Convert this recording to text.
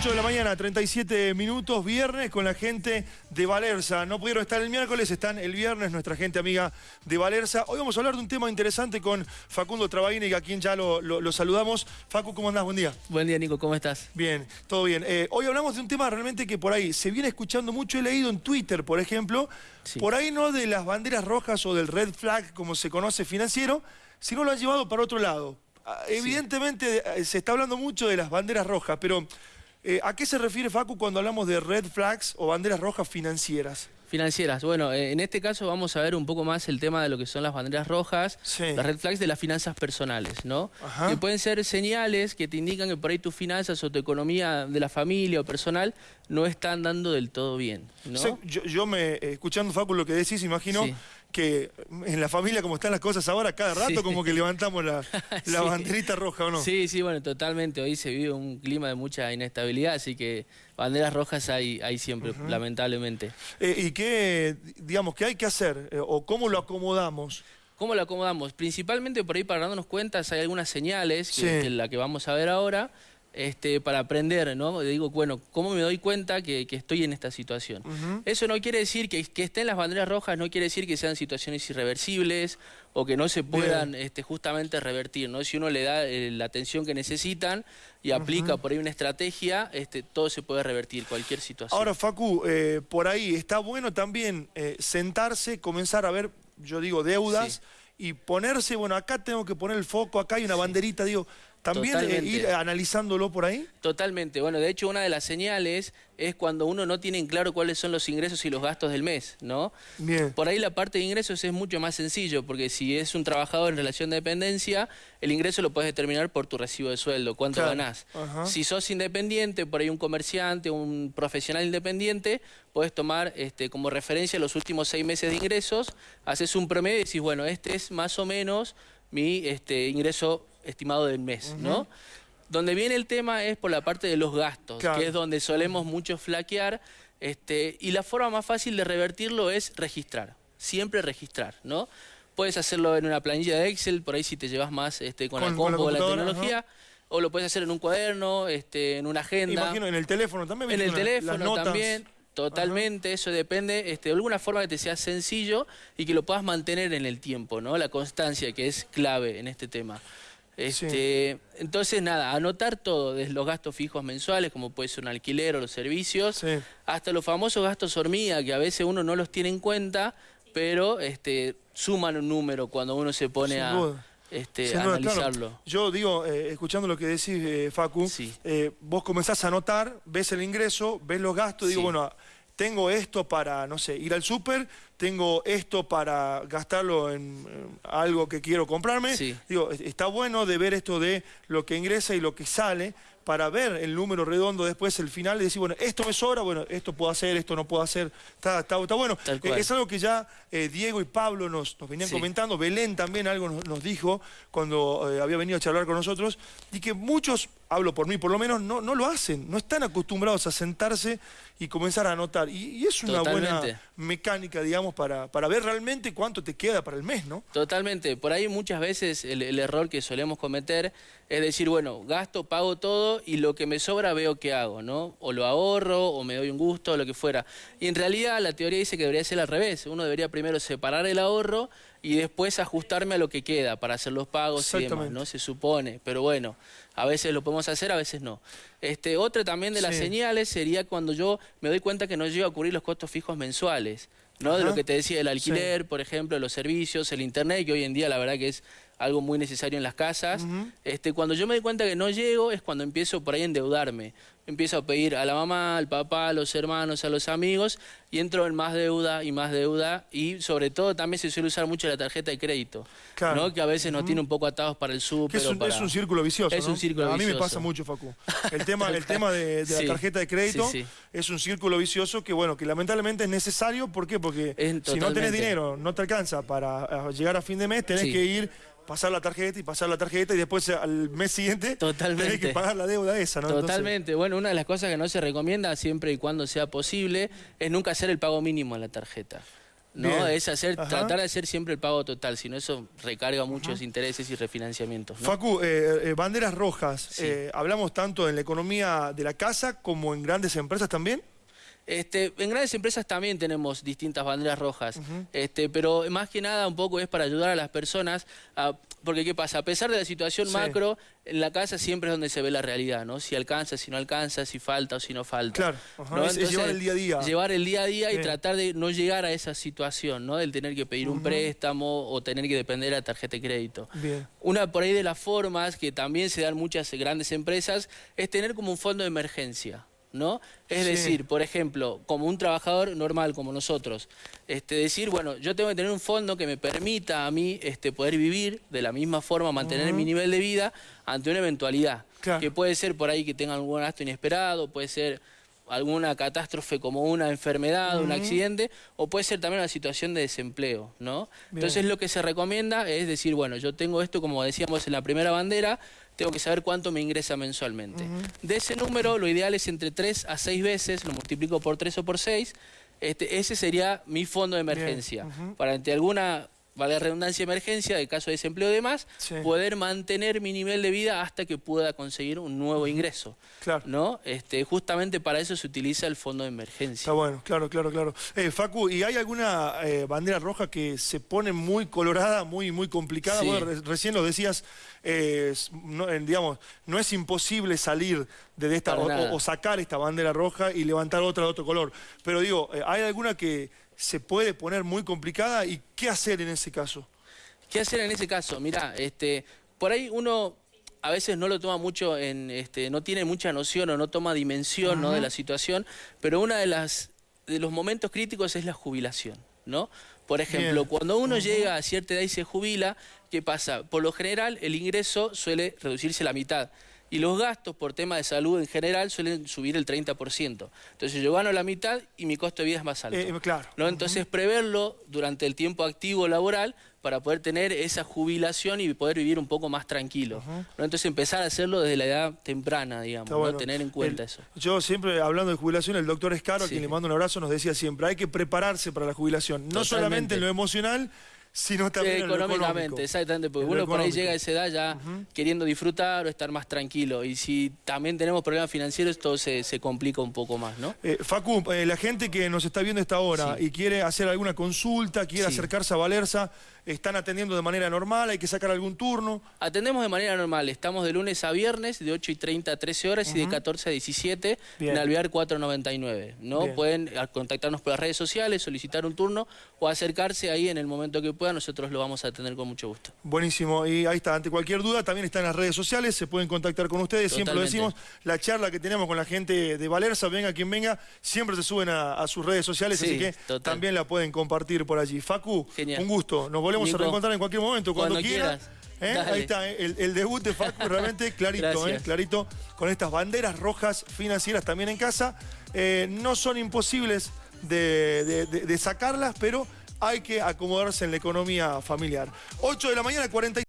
8 de la mañana, 37 minutos, viernes con la gente de Valerza. No pudieron estar el miércoles, están el viernes nuestra gente amiga de Valerza. Hoy vamos a hablar de un tema interesante con Facundo Trabaini, a quien ya lo, saludamos. Facu, ¿cómo andás? Buen día. Buen día, Nico, ¿cómo estás? Bien, todo bien. Eh, hoy hablamos de un tema realmente que por ahí se viene escuchando mucho. He leído en Twitter, por ejemplo, por ahí no de las banderas rojas o del red flag, como se conoce financiero, sino lo han llevado para otro lado. Ah, evidentemente eh, se está hablando mucho de las banderas rojas, pero eh, ¿A qué se refiere Facu cuando hablamos de red flags o banderas rojas financieras? Financieras. Bueno, eh, en este caso vamos a ver un poco más el tema de lo que son las banderas rojas, las red flags de las finanzas personales, ¿no? Que pueden ser señales que te indican que por ahí tus finanzas o tu economía de la familia o personal no están dando del todo bien, ¿no? yo, me, escuchando Facu lo que decís, imagino que en la familia como están las cosas ahora, cada rato como que levantamos la, banderita roja, ¿o no? Sí, sí, bueno, totalmente. Hoy se vive un clima de mucha inestabilidad, así que banderas rojas hay, hay siempre, lamentablemente. Eh, ¿Y qué, digamos, qué hay que hacer? Eh, ¿O cómo lo acomodamos? ¿Cómo lo acomodamos? Principalmente por ahí para darnos cuenta, hay algunas señales, que, la que vamos a ver ahora, este, para aprender, ¿no? Digo, bueno, ¿cómo me doy cuenta que, estoy en esta situación? Eso no quiere decir que, que, estén las banderas rojas, no quiere decir que sean situaciones irreversibles o que no se puedan este, justamente revertir, ¿no? Si uno le da eh, la atención que necesitan y aplica por ahí una estrategia, este, todo se puede revertir, cualquier situación. Ahora, Facu, eh, por ahí está bueno también eh, sentarse, comenzar a ver, yo digo, deudas y ponerse, bueno, acá tengo que poner el foco, acá hay una banderita, digo, ¿También eh, ir analizándolo por ahí? Totalmente. Bueno, de hecho, una de las señales es cuando uno no tiene en claro cuáles son los ingresos y los gastos del mes, ¿no? Bien. Por ahí la parte de ingresos es mucho más sencillo, porque si es un trabajador en relación de dependencia, el ingreso lo puedes determinar por tu recibo de sueldo, cuánto ganás. Si sos independiente, por ahí un comerciante, un profesional independiente, puedes tomar este, como referencia los últimos seis meses de ingresos, haces un promedio y decís, bueno, este es más o menos mi este, ingreso estimado del mes, ¿no? Donde viene el tema es por la parte de los gastos, que es donde solemos mucho flaquear, este, y la forma más fácil de revertirlo es registrar, siempre registrar, ¿no? Puedes hacerlo en una planilla de Excel, por ahí si te llevas más este, con, la compu o la tecnología, o lo puedes hacer en un cuaderno, este, en una agenda. Imagino en el teléfono también. En el teléfono también. Totalmente, eso depende este, de alguna forma que te sea sencillo y que lo puedas mantener en el tiempo, ¿no? La constancia que es clave en este tema. Este, Entonces, nada, anotar todo, desde los gastos fijos mensuales, como puede ser un alquiler o los servicios, hasta los famosos gastos hormiga, que a veces uno no los tiene en cuenta, pero este, suman un número cuando uno se pone a, este, analizarlo. Yo digo, eh, escuchando lo que decís, eh, Facu, eh, vos comenzás a anotar, ves el ingreso, ves los gastos, digo, bueno tengo esto para, no sé, ir al súper, tengo esto para gastarlo en, algo que quiero comprarme. Digo, está bueno de ver esto de lo que ingresa y lo que sale para ver el número redondo después, el final, y decir, bueno, esto me sobra, bueno, esto puedo hacer, esto no puedo hacer, está, está, bueno. Eh, es algo que ya eh, Diego y Pablo nos, nos venían comentando, Belén también algo nos, dijo cuando eh, había venido a charlar con nosotros, y que muchos, hablo por mí por lo menos, no, no lo hacen, no están acostumbrados a sentarse y comenzar a anotar. Y, es una buena mecánica, digamos, para, para ver realmente cuánto te queda para el mes, ¿no? Totalmente. Por ahí muchas veces el, el error que solemos cometer es decir, bueno, gasto, pago todo y lo que me sobra veo qué hago, ¿no? O lo ahorro, o me doy un gusto, o lo que fuera. Y en realidad la teoría dice que debería ser al revés. Uno debería primero separar el ahorro y después ajustarme a lo que queda para hacer los pagos y demás, ¿no? Se supone, pero bueno, a veces lo podemos hacer, a veces no. Este, otra también de las señales sería cuando yo me doy cuenta que no llego a cubrir los costos fijos mensuales, ¿no? De lo que te decía, el alquiler, por ejemplo, los servicios, el internet, que hoy en día la verdad que es algo muy necesario en las casas. este, cuando yo me doy cuenta que no llego es cuando empiezo por ahí a endeudarme. Empiezo a pedir a la mamá, al papá, a los hermanos, a los amigos y entro en más deuda y más deuda y sobre todo también se suele usar mucho la tarjeta de crédito, ¿no? que a veces nos tiene un poco atados para el súper. Es, un, es un círculo vicioso. Es un círculo a mí me pasa mucho, Facu. El tema, el tema de, la tarjeta de crédito es un círculo vicioso que, bueno, que lamentablemente es necesario. ¿Por qué? Porque si no tenés dinero, no te alcanza para llegar a fin de mes, tenés que ir pasar la tarjeta y pasar la tarjeta y después al mes siguiente tenés que pagar la deuda esa, ¿no? Totalmente. Bueno, una de las cosas que no se recomienda siempre y cuando sea posible es nunca hacer el pago mínimo en la tarjeta. ¿no? Es hacer, tratar de hacer siempre el pago total, si no eso recarga muchos intereses y refinanciamientos. Facu, eh, eh, banderas rojas, eh, ¿hablamos tanto en la economía de la casa como en grandes empresas también? Este, en grandes empresas también tenemos distintas banderas rojas, este, pero más que nada un poco es para ayudar a las personas, porque ¿qué pasa? A pesar de la situación macro, en la casa siempre es donde se ve la realidad, ¿no? Si alcanza, si no alcanza, si falta o si no falta. Claro, es, llevar el día a día. Llevar el día a día y tratar de no llegar a esa situación, ¿no? Del tener que pedir un préstamo o tener que depender de la tarjeta de crédito. Una por ahí de las formas que también se dan muchas grandes empresas es tener como un fondo de emergencia. ¿No? Es decir, por ejemplo, como un trabajador normal como nosotros, este, decir, bueno, yo tengo que tener un fondo que me permita a mí este, poder vivir de la misma forma, mantener mi nivel de vida ante una eventualidad. Que puede ser por ahí que tenga algún gasto inesperado, puede ser alguna catástrofe como una enfermedad, un accidente, o puede ser también una situación de desempleo, ¿no? Entonces lo que se recomienda es decir, bueno, yo tengo esto, como decíamos en la primera bandera, tengo que saber cuánto me ingresa mensualmente. De ese número, lo ideal es entre 3 a 6 veces, lo multiplico por 3 o por 6, este, ese sería mi fondo de emergencia. Para ante alguna vale redundancia emergencia, de caso de desempleo y demás, poder mantener mi nivel de vida hasta que pueda conseguir un nuevo ingreso. Claro. ¿no? Este, justamente para eso se utiliza el fondo de emergencia. Está bueno, claro, claro, claro. Eh, Facu, ¿y hay alguna eh, bandera roja que se pone muy colorada, muy, muy complicada? recién lo decías, no, digamos, no es imposible salir de esta o, o, sacar esta bandera roja y levantar otra de otro color. Pero digo, eh, ¿hay alguna que se puede poner muy complicada y qué hacer en ese caso. ¿Qué hacer en ese caso? Mira, este, por ahí uno a veces no lo toma mucho en, este, no tiene mucha noción o no toma dimensión de la situación, pero uno de las de los momentos críticos es la jubilación, ¿no? Por ejemplo, cuando uno llega a cierta edad y se jubila, ¿qué pasa? Por lo general el ingreso suele reducirse a la mitad y los gastos por tema de salud en general suelen subir el 30%. Entonces yo gano la mitad y mi costo de vida es más alto. Eh, claro. ¿no? Entonces preverlo durante el tiempo activo laboral para poder tener esa jubilación y poder vivir un poco más tranquilo. ¿no? Entonces empezar a hacerlo desde la edad temprana, digamos, ¿no? tener en cuenta eso. Yo siempre, hablando de jubilación, el doctor Escaro, a quien le mando un abrazo, nos decía siempre, hay que prepararse para la jubilación, no solamente en lo emocional, sino también económicamente, exactamente, porque uno por ahí llega a esa edad ya queriendo disfrutar o estar más tranquilo, y si también tenemos problemas financieros, todo se, complica un poco más, ¿no? Eh, Facu, eh, la gente que nos está viendo esta hora y quiere hacer alguna consulta, quiere acercarse a Valerza, ¿Están atendiendo de manera normal? ¿Hay que sacar algún turno? Atendemos de manera normal. Estamos de lunes a viernes, de 8 y 30 a 13 horas y de 14 a 17 en Alvear 499. ¿no? Pueden contactarnos por las redes sociales, solicitar un turno o acercarse ahí en el momento que puedan. Nosotros lo vamos a atender con mucho gusto. Buenísimo. Y ahí está. Ante cualquier duda, también está en las redes sociales. Se pueden contactar con ustedes. Siempre lo decimos. La charla que tenemos con la gente de Valerza, venga quien venga, siempre se suben a, sus redes sociales. así que también la pueden compartir por allí. Facu, un gusto. Nos volvemos a reencontrar en cualquier momento, cuando, quieras. ¿eh? Ahí está, ¿eh? el, debut de Facu realmente clarito, ¿eh? clarito, con estas banderas rojas financieras también en casa. no son imposibles de, sacarlas, pero hay que acomodarse en la economía familiar. 8 de la mañana, 40